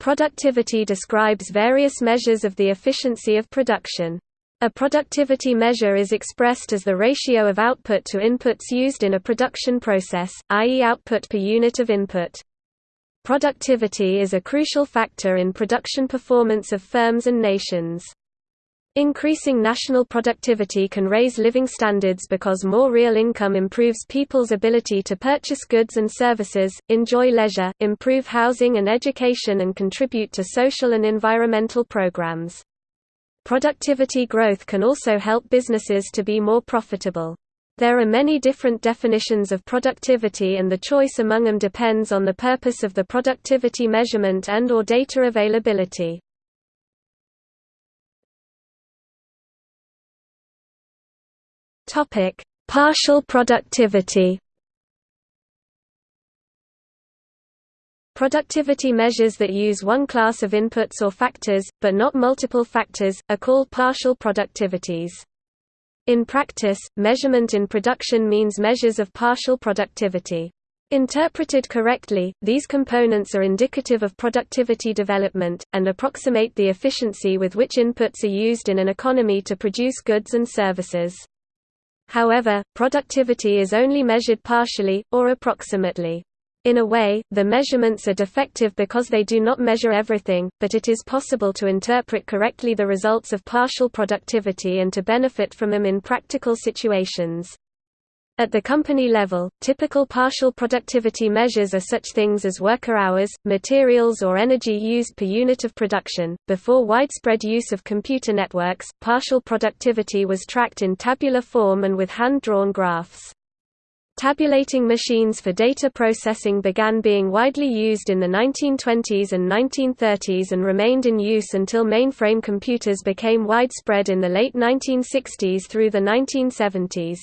Productivity describes various measures of the efficiency of production. A productivity measure is expressed as the ratio of output to inputs used in a production process, i.e. output per unit of input. Productivity is a crucial factor in production performance of firms and nations. Increasing national productivity can raise living standards because more real income improves people's ability to purchase goods and services, enjoy leisure, improve housing and education and contribute to social and environmental programs. Productivity growth can also help businesses to be more profitable. There are many different definitions of productivity and the choice among them depends on the purpose of the productivity measurement and or data availability. Topic: Partial productivity. Productivity measures that use one class of inputs or factors, but not multiple factors, are called partial productivities. In practice, measurement in production means measures of partial productivity. Interpreted correctly, these components are indicative of productivity development, and approximate the efficiency with which inputs are used in an economy to produce goods and services. However, productivity is only measured partially, or approximately. In a way, the measurements are defective because they do not measure everything, but it is possible to interpret correctly the results of partial productivity and to benefit from them in practical situations. At the company level, typical partial productivity measures are such things as worker hours, materials or energy used per unit of production. Before widespread use of computer networks, partial productivity was tracked in tabular form and with hand-drawn graphs. Tabulating machines for data processing began being widely used in the 1920s and 1930s and remained in use until mainframe computers became widespread in the late 1960s through the 1970s.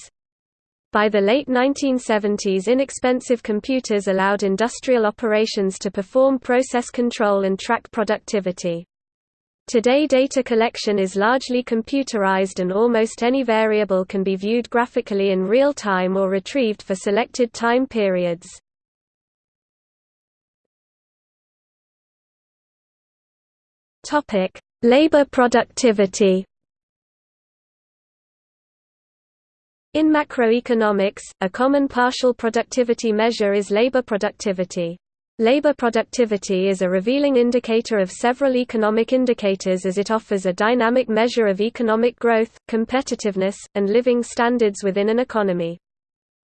By the late 1970s inexpensive computers allowed industrial operations to perform process control and track productivity. Today data collection is largely computerized and almost any variable can be viewed graphically in real time or retrieved for selected time periods. Labor productivity In macroeconomics, a common partial productivity measure is labor productivity. Labor productivity is a revealing indicator of several economic indicators as it offers a dynamic measure of economic growth, competitiveness, and living standards within an economy.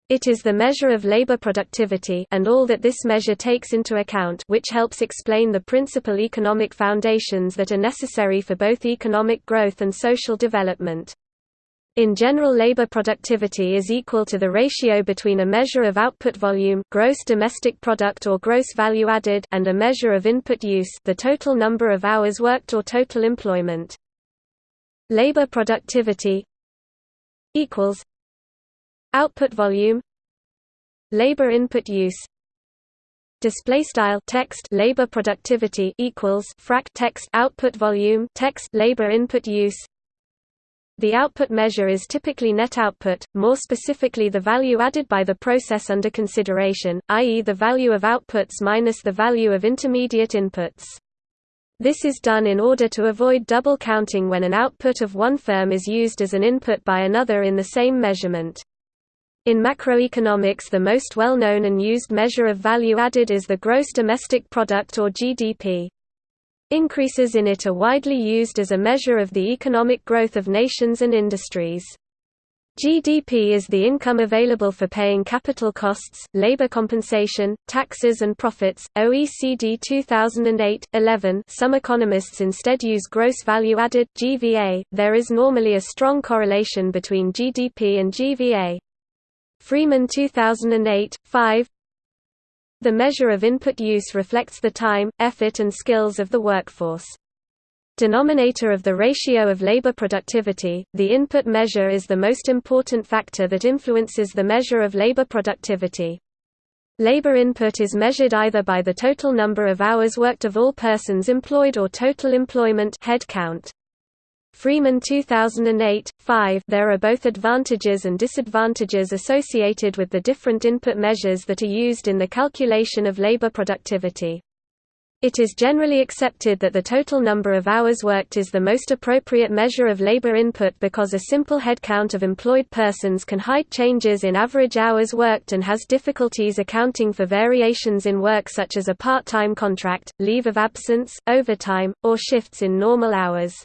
It is the measure of labor productivity and all that this measure takes into account which helps explain the principal economic foundations that are necessary for both economic growth and social development. In general labor productivity is equal to the ratio between a measure of output volume gross domestic product or gross value added and a measure of input use the total number of hours worked or total employment. Labor productivity equals output volume labor input use display style text labor productivity equals frac text output volume text labor input use the output measure is typically net output, more specifically the value added by the process under consideration, i.e. the value of outputs minus the value of intermediate inputs. This is done in order to avoid double counting when an output of one firm is used as an input by another in the same measurement. In macroeconomics the most well-known and used measure of value added is the gross domestic product or GDP. Increases in it are widely used as a measure of the economic growth of nations and industries. GDP is the income available for paying capital costs, labor compensation, taxes and profits. OECD 2008-11. Some economists instead use gross value added (GVA). There is normally a strong correlation between GDP and GVA. Freeman 2008-5. The measure of input use reflects the time, effort and skills of the workforce. Denominator of the ratio of labor productivity, the input measure is the most important factor that influences the measure of labor productivity. Labor input is measured either by the total number of hours worked of all persons employed or total employment head count. Freeman 2008, 5 There are both advantages and disadvantages associated with the different input measures that are used in the calculation of labor productivity. It is generally accepted that the total number of hours worked is the most appropriate measure of labor input because a simple headcount of employed persons can hide changes in average hours worked and has difficulties accounting for variations in work such as a part-time contract, leave of absence, overtime, or shifts in normal hours.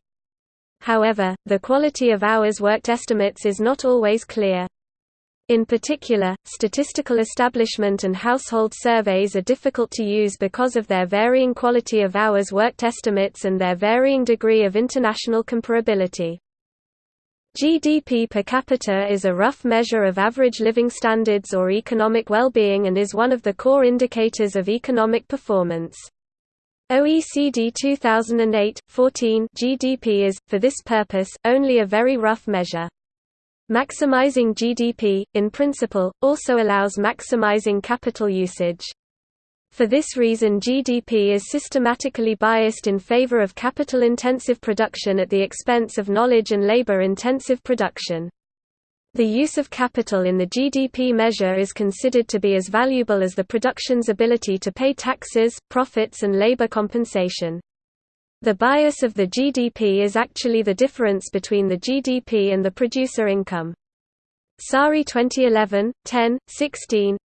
However, the quality of hours worked estimates is not always clear. In particular, statistical establishment and household surveys are difficult to use because of their varying quality of hours worked estimates and their varying degree of international comparability. GDP per capita is a rough measure of average living standards or economic well-being and is one of the core indicators of economic performance. OECD 2008-14 GDP is, for this purpose, only a very rough measure. Maximizing GDP, in principle, also allows maximizing capital usage. For this reason GDP is systematically biased in favor of capital-intensive production at the expense of knowledge and labor-intensive production. The use of capital in the GDP measure is considered to be as valuable as the production's ability to pay taxes, profits and labor compensation. The bias of the GDP is actually the difference between the GDP and the producer income. Saari 2011, 10, 16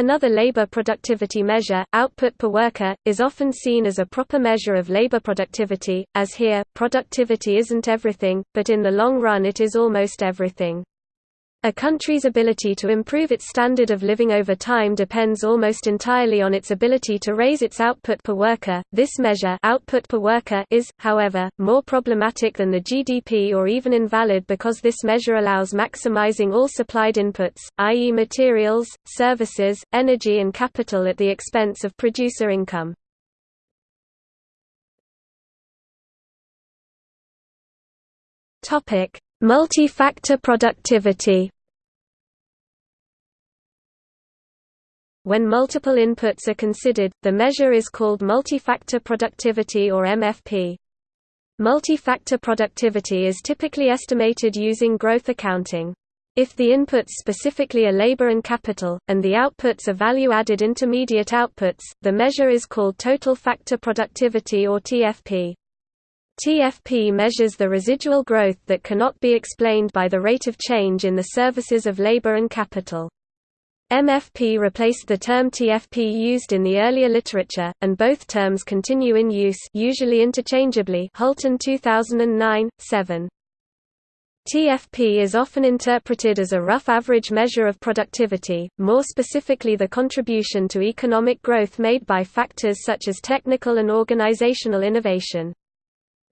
Another labor productivity measure, output per worker, is often seen as a proper measure of labor productivity, as here, productivity isn't everything, but in the long run it is almost everything. A country's ability to improve its standard of living over time depends almost entirely on its ability to raise its output per worker. This measure, output per worker, is, however, more problematic than the GDP or even invalid because this measure allows maximizing all supplied inputs, i.e. materials, services, energy and capital at the expense of producer income. Topic: Multi-factor productivity When multiple inputs are considered, the measure is called multi-factor productivity or MFP. Multi-factor productivity is typically estimated using growth accounting. If the inputs specifically are labor and capital, and the outputs are value-added intermediate outputs, the measure is called total factor productivity or TFP. TFP measures the residual growth that cannot be explained by the rate of change in the services of labor and capital. MFP replaced the term TFP used in the earlier literature, and both terms continue in use usually interchangeably Hulten 2009, 7. TFP is often interpreted as a rough average measure of productivity, more specifically the contribution to economic growth made by factors such as technical and organizational innovation.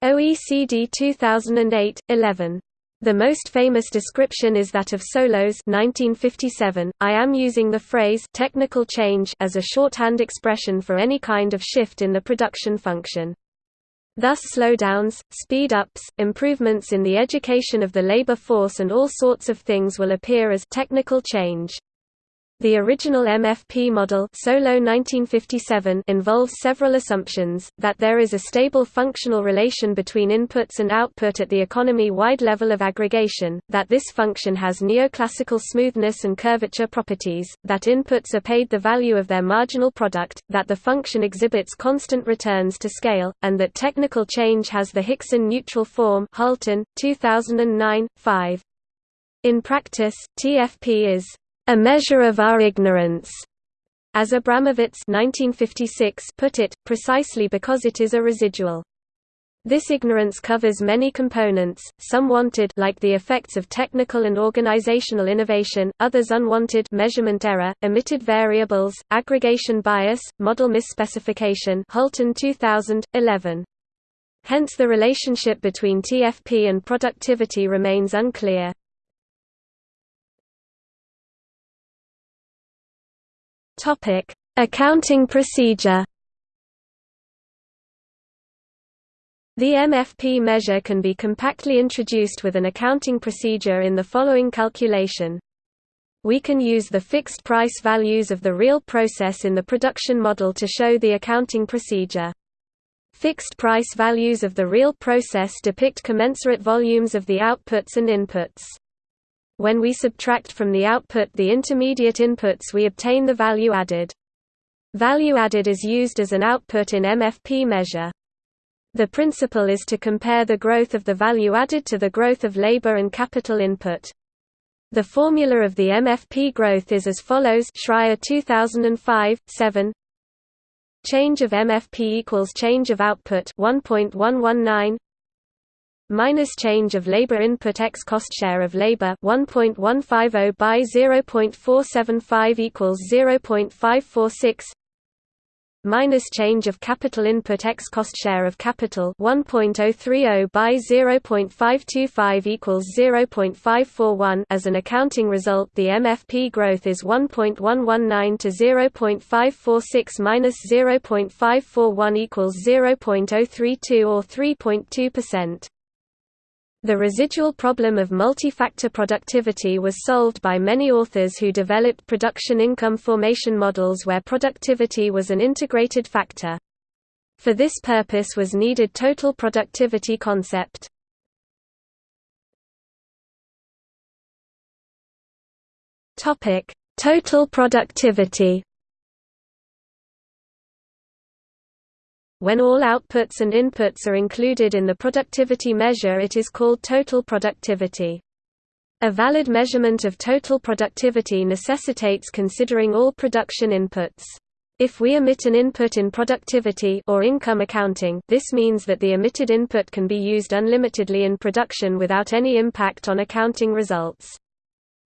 OECD 2008, 11. The most famous description is that of Solow's 1957. I am using the phrase technical change as a shorthand expression for any kind of shift in the production function. Thus slowdowns, speed-ups, improvements in the education of the labor force and all sorts of things will appear as technical change. The original MFP model Solow 1957 involves several assumptions, that there is a stable functional relation between inputs and output at the economy-wide level of aggregation, that this function has neoclassical smoothness and curvature properties, that inputs are paid the value of their marginal product, that the function exhibits constant returns to scale, and that technical change has the Hickson neutral form Hulten, 2009, 5. In practice, TFP is a measure of our ignorance, as Abramovitz 1956 put it, precisely because it is a residual. This ignorance covers many components, some wanted like the effects of technical and organizational innovation, others unwanted measurement error, omitted variables, aggregation bias, model misspecification Hulten 2000, 11. Hence the relationship between TFP and productivity remains unclear. Topic: Accounting procedure. The MFP measure can be compactly introduced with an accounting procedure in the following calculation. We can use the fixed price values of the real process in the production model to show the accounting procedure. Fixed price values of the real process depict commensurate volumes of the outputs and inputs. When we subtract from the output the intermediate inputs we obtain the value added. Value added is used as an output in MFP measure. The principle is to compare the growth of the value added to the growth of labor and capital input. The formula of the MFP growth is as follows Schreyer 2005, 7 Change of MFP equals change of output 1.119 minus change of labor input x cost share of labor 1.150 by 0.475 equals 0.546 minus change of capital input x cost share of capital 1.030 by 0.525 equals 0.541 as an accounting result the MFP growth is 1.119 to 0.546 minus 0.541 equals 0.032 or 3.2%. The residual problem of multi-factor productivity was solved by many authors who developed production income formation models where productivity was an integrated factor. For this purpose was needed total productivity concept. Total productivity When all outputs and inputs are included in the productivity measure it is called total productivity. A valid measurement of total productivity necessitates considering all production inputs. If we omit an input in productivity or income accounting, this means that the omitted input can be used unlimitedly in production without any impact on accounting results.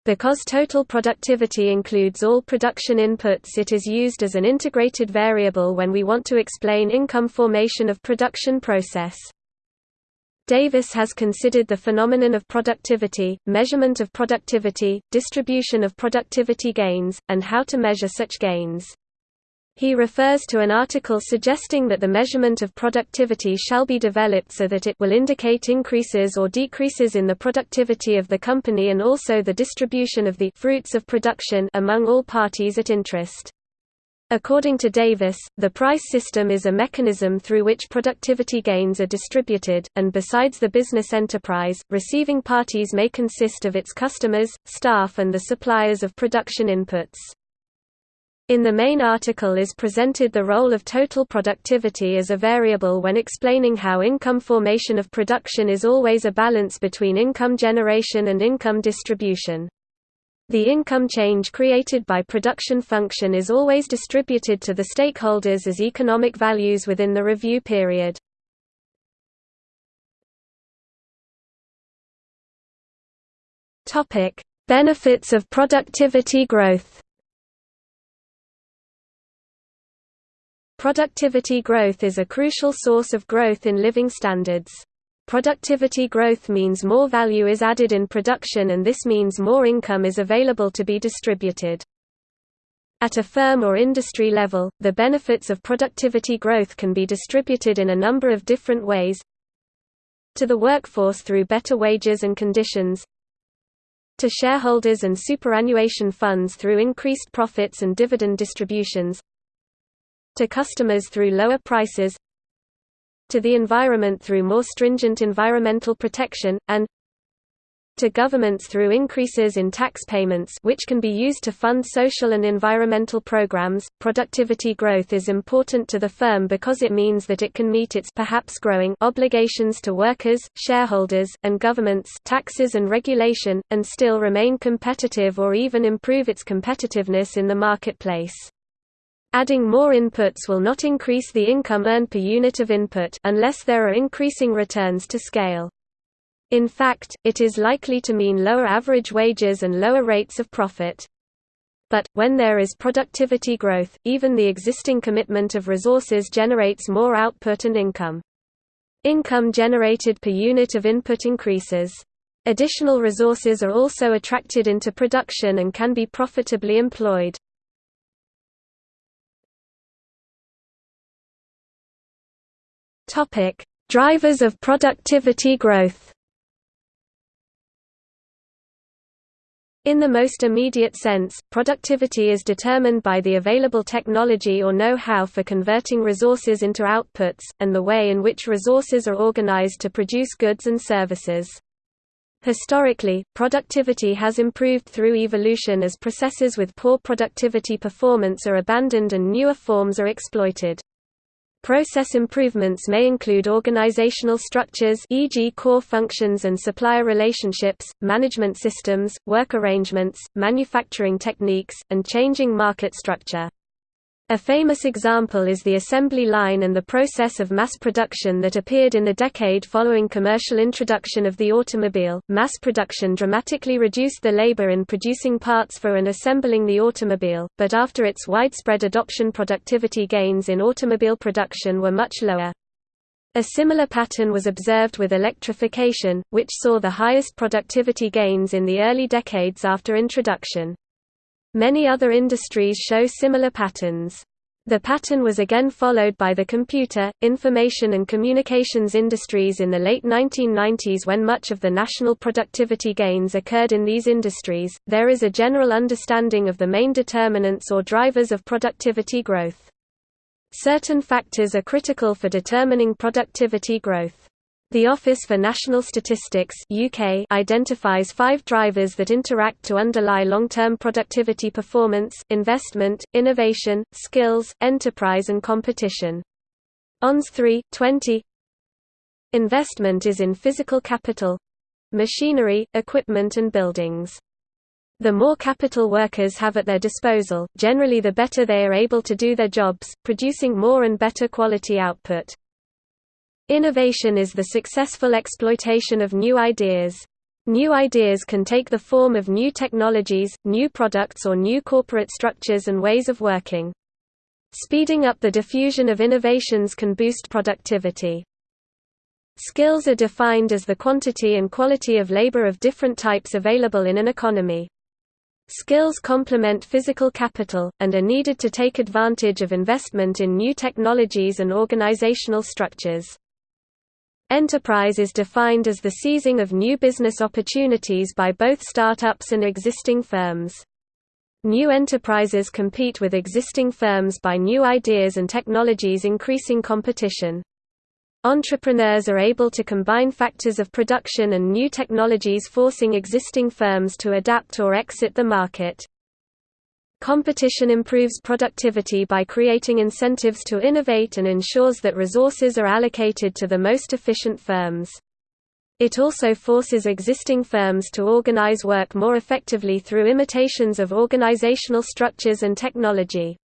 Because total productivity includes all production inputs it is used as an integrated variable when we want to explain income formation of production process. Davis has considered the phenomenon of productivity, measurement of productivity, distribution of productivity gains, and how to measure such gains. He refers to an article suggesting that the measurement of productivity shall be developed so that it will indicate increases or decreases in the productivity of the company and also the distribution of the fruits of production among all parties at interest. According to Davis, the price system is a mechanism through which productivity gains are distributed, and besides the business enterprise, receiving parties may consist of its customers, staff and the suppliers of production inputs. In the main article is presented the role of total productivity as a variable when explaining how income formation of production is always a balance between income generation and income distribution. The income change created by production function is always distributed to the stakeholders as economic values within the review period. Benefits of productivity growth Productivity growth is a crucial source of growth in living standards. Productivity growth means more value is added in production and this means more income is available to be distributed. At a firm or industry level, the benefits of productivity growth can be distributed in a number of different ways to the workforce through better wages and conditions to shareholders and superannuation funds through increased profits and dividend distributions to customers through lower prices to the environment through more stringent environmental protection, and to governments through increases in tax payments which can be used to fund social and environmental programs. Productivity growth is important to the firm because it means that it can meet its perhaps growing obligations to workers, shareholders, and governments, taxes and regulation, and still remain competitive or even improve its competitiveness in the marketplace. Adding more inputs will not increase the income earned per unit of input unless there are increasing returns to scale. In fact, it is likely to mean lower average wages and lower rates of profit. But, when there is productivity growth, even the existing commitment of resources generates more output and income. Income generated per unit of input increases. Additional resources are also attracted into production and can be profitably employed. Topic: Drivers of productivity growth. In the most immediate sense, productivity is determined by the available technology or know-how for converting resources into outputs, and the way in which resources are organized to produce goods and services. Historically, productivity has improved through evolution as processes with poor productivity performance are abandoned and newer forms are exploited. Process improvements may include organizational structures e.g. core functions and supplier relationships, management systems, work arrangements, manufacturing techniques, and changing market structure. A famous example is the assembly line and the process of mass production that appeared in the decade following commercial introduction of the automobile. Mass production dramatically reduced the labor in producing parts for and assembling the automobile, but after its widespread adoption, productivity gains in automobile production were much lower. A similar pattern was observed with electrification, which saw the highest productivity gains in the early decades after introduction. Many other industries show similar patterns. The pattern was again followed by the computer, information and communications industries in the late 1990s when much of the national productivity gains occurred in these industries. There is a general understanding of the main determinants or drivers of productivity growth. Certain factors are critical for determining productivity growth. The Office for National Statistics UK identifies five drivers that interact to underlie long-term productivity performance, investment, innovation, skills, enterprise and competition. ONS 3, 20 Investment is in physical capital—machinery, equipment and buildings. The more capital workers have at their disposal, generally the better they are able to do their jobs, producing more and better quality output. Innovation is the successful exploitation of new ideas. New ideas can take the form of new technologies, new products or new corporate structures and ways of working. Speeding up the diffusion of innovations can boost productivity. Skills are defined as the quantity and quality of labor of different types available in an economy. Skills complement physical capital, and are needed to take advantage of investment in new technologies and organizational structures. Enterprise is defined as the seizing of new business opportunities by both startups and existing firms. New enterprises compete with existing firms by new ideas and technologies increasing competition. Entrepreneurs are able to combine factors of production and new technologies forcing existing firms to adapt or exit the market. Competition improves productivity by creating incentives to innovate and ensures that resources are allocated to the most efficient firms. It also forces existing firms to organize work more effectively through imitations of organizational structures and technology.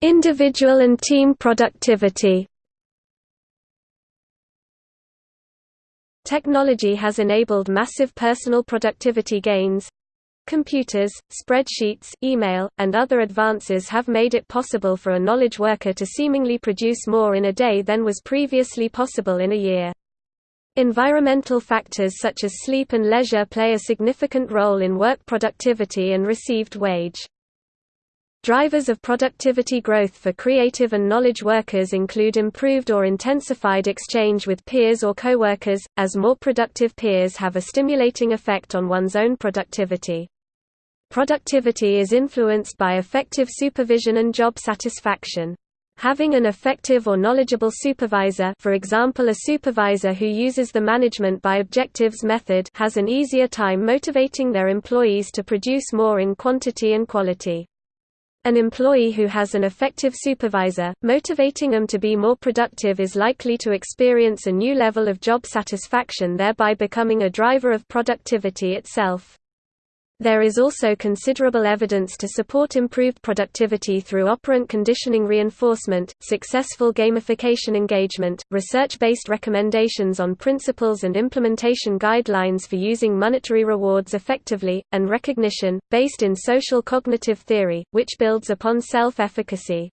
Individual and team productivity Technology has enabled massive personal productivity gains. Computers, spreadsheets, email, and other advances have made it possible for a knowledge worker to seemingly produce more in a day than was previously possible in a year. Environmental factors such as sleep and leisure play a significant role in work productivity and received wage. Drivers of productivity growth for creative and knowledge workers include improved or intensified exchange with peers or coworkers, as more productive peers have a stimulating effect on one's own productivity. Productivity is influenced by effective supervision and job satisfaction. Having an effective or knowledgeable supervisor for example a supervisor who uses the management by objectives method has an easier time motivating their employees to produce more in quantity and quality. An employee who has an effective supervisor, motivating them to be more productive is likely to experience a new level of job satisfaction thereby becoming a driver of productivity itself. There is also considerable evidence to support improved productivity through operant conditioning reinforcement, successful gamification engagement, research-based recommendations on principles and implementation guidelines for using monetary rewards effectively, and recognition, based in social cognitive theory, which builds upon self-efficacy.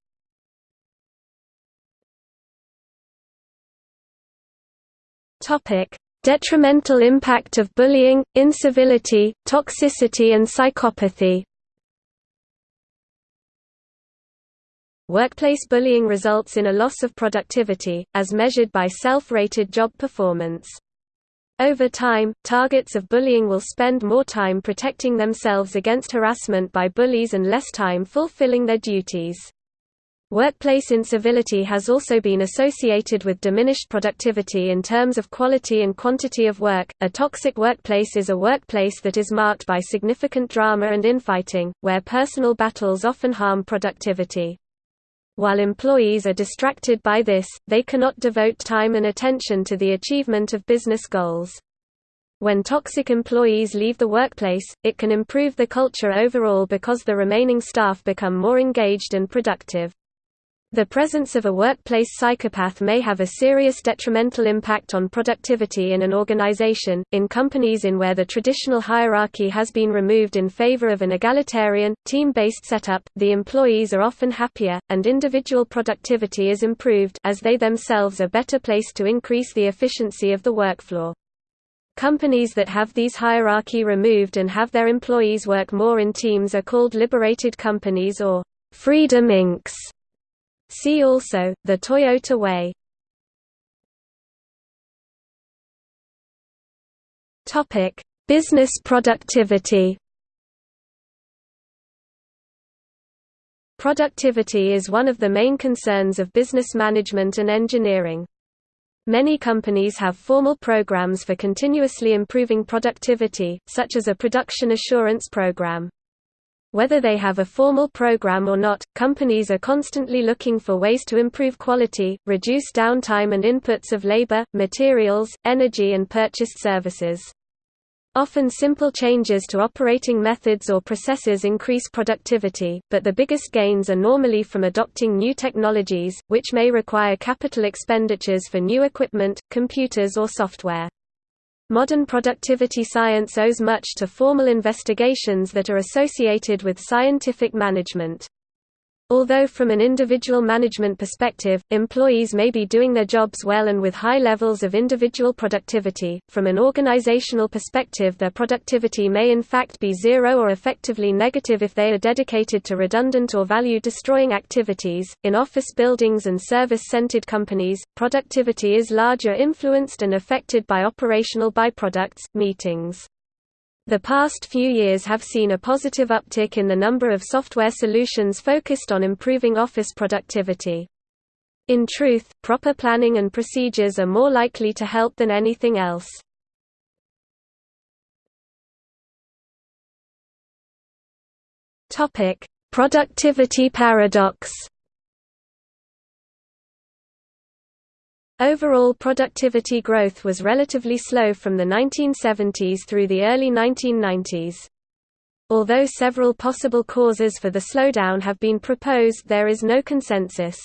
Detrimental impact of bullying, incivility, toxicity and psychopathy Workplace bullying results in a loss of productivity, as measured by self-rated job performance. Over time, targets of bullying will spend more time protecting themselves against harassment by bullies and less time fulfilling their duties. Workplace incivility has also been associated with diminished productivity in terms of quality and quantity of work. A toxic workplace is a workplace that is marked by significant drama and infighting, where personal battles often harm productivity. While employees are distracted by this, they cannot devote time and attention to the achievement of business goals. When toxic employees leave the workplace, it can improve the culture overall because the remaining staff become more engaged and productive. The presence of a workplace psychopath may have a serious detrimental impact on productivity in an organization. In companies in where the traditional hierarchy has been removed in favor of an egalitarian, team based setup, the employees are often happier, and individual productivity is improved as they themselves are better placed to increase the efficiency of the workfloor. Companies that have these hierarchy removed and have their employees work more in teams are called liberated companies or Freedom Incs. See also, the Toyota Way Topic Business productivity Productivity is one of the main concerns of business management and engineering. Many companies have formal programs for continuously improving productivity, such as a production assurance program. Whether they have a formal program or not, companies are constantly looking for ways to improve quality, reduce downtime and inputs of labor, materials, energy and purchased services. Often simple changes to operating methods or processes increase productivity, but the biggest gains are normally from adopting new technologies, which may require capital expenditures for new equipment, computers or software. Modern productivity science owes much to formal investigations that are associated with scientific management. Although from an individual management perspective, employees may be doing their jobs well and with high levels of individual productivity, from an organizational perspective their productivity may in fact be zero or effectively negative if they are dedicated to redundant or value-destroying activities. In office buildings and service-centered companies, productivity is larger influenced and affected by operational byproducts, meetings. The past few years have seen a positive uptick in the number of software solutions focused on improving office productivity. In truth, proper planning and procedures are more likely to help than anything else. Productivity paradox Overall productivity growth was relatively slow from the 1970s through the early 1990s. Although several possible causes for the slowdown have been proposed there is no consensus.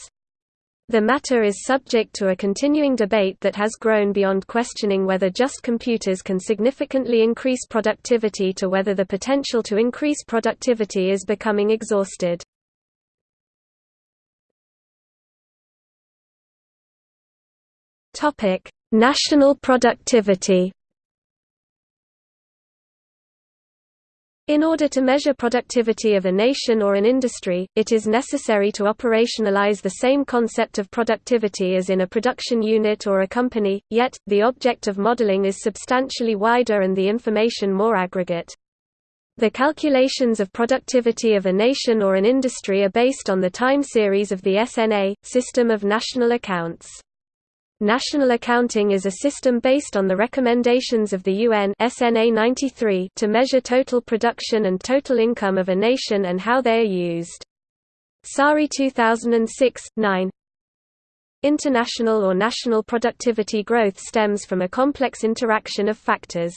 The matter is subject to a continuing debate that has grown beyond questioning whether just computers can significantly increase productivity to whether the potential to increase productivity is becoming exhausted. Topic: National productivity. In order to measure productivity of a nation or an industry, it is necessary to operationalize the same concept of productivity as in a production unit or a company, yet, the object of modeling is substantially wider and the information more aggregate. The calculations of productivity of a nation or an industry are based on the time series of the SNA, System of National Accounts. National accounting is a system based on the recommendations of the UN SNA 93 to measure total production and total income of a nation and how they are used. Saari 2006, 9 International or national productivity growth stems from a complex interaction of factors.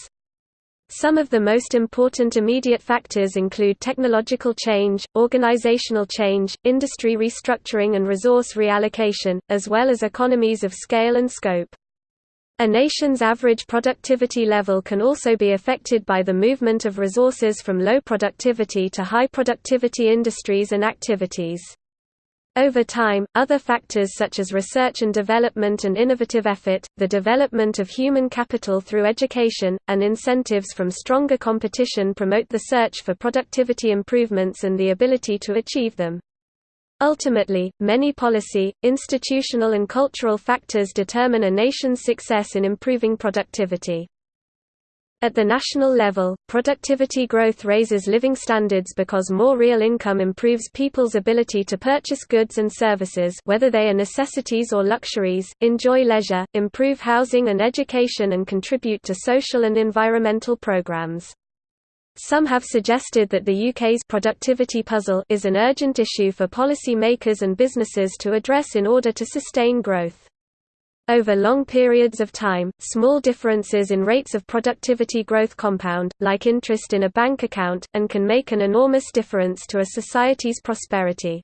Some of the most important immediate factors include technological change, organizational change, industry restructuring and resource reallocation, as well as economies of scale and scope. A nation's average productivity level can also be affected by the movement of resources from low productivity to high productivity industries and activities. Over time, other factors such as research and development and innovative effort, the development of human capital through education, and incentives from stronger competition promote the search for productivity improvements and the ability to achieve them. Ultimately, many policy, institutional and cultural factors determine a nation's success in improving productivity. At the national level, productivity growth raises living standards because more real income improves people's ability to purchase goods and services whether they are necessities or luxuries, enjoy leisure, improve housing and education and contribute to social and environmental programs. Some have suggested that the UK's productivity puzzle is an urgent issue for policy makers and businesses to address in order to sustain growth. Over long periods of time, small differences in rates of productivity growth compound, like interest in a bank account, and can make an enormous difference to a society's prosperity.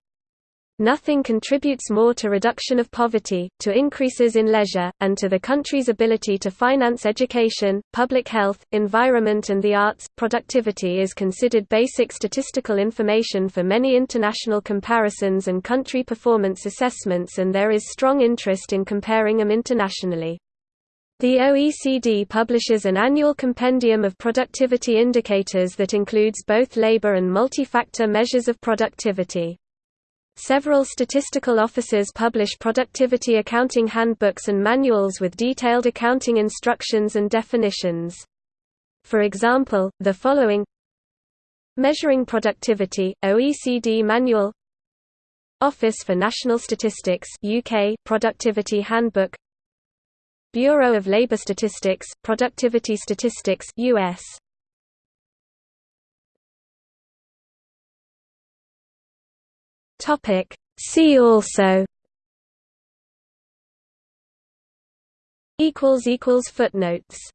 Nothing contributes more to reduction of poverty, to increases in leisure, and to the country's ability to finance education, public health, environment and the arts. Productivity is considered basic statistical information for many international comparisons and country performance assessments and there is strong interest in comparing them internationally. The OECD publishes an annual compendium of productivity indicators that includes both labor and multi-factor measures of productivity. Several statistical offices publish productivity accounting handbooks and manuals with detailed accounting instructions and definitions. For example, the following. Measuring Productivity, OECD Manual. Office for National Statistics UK Productivity Handbook. Bureau of Labor Statistics, Productivity Statistics US Topic. See also. Equals equals footnotes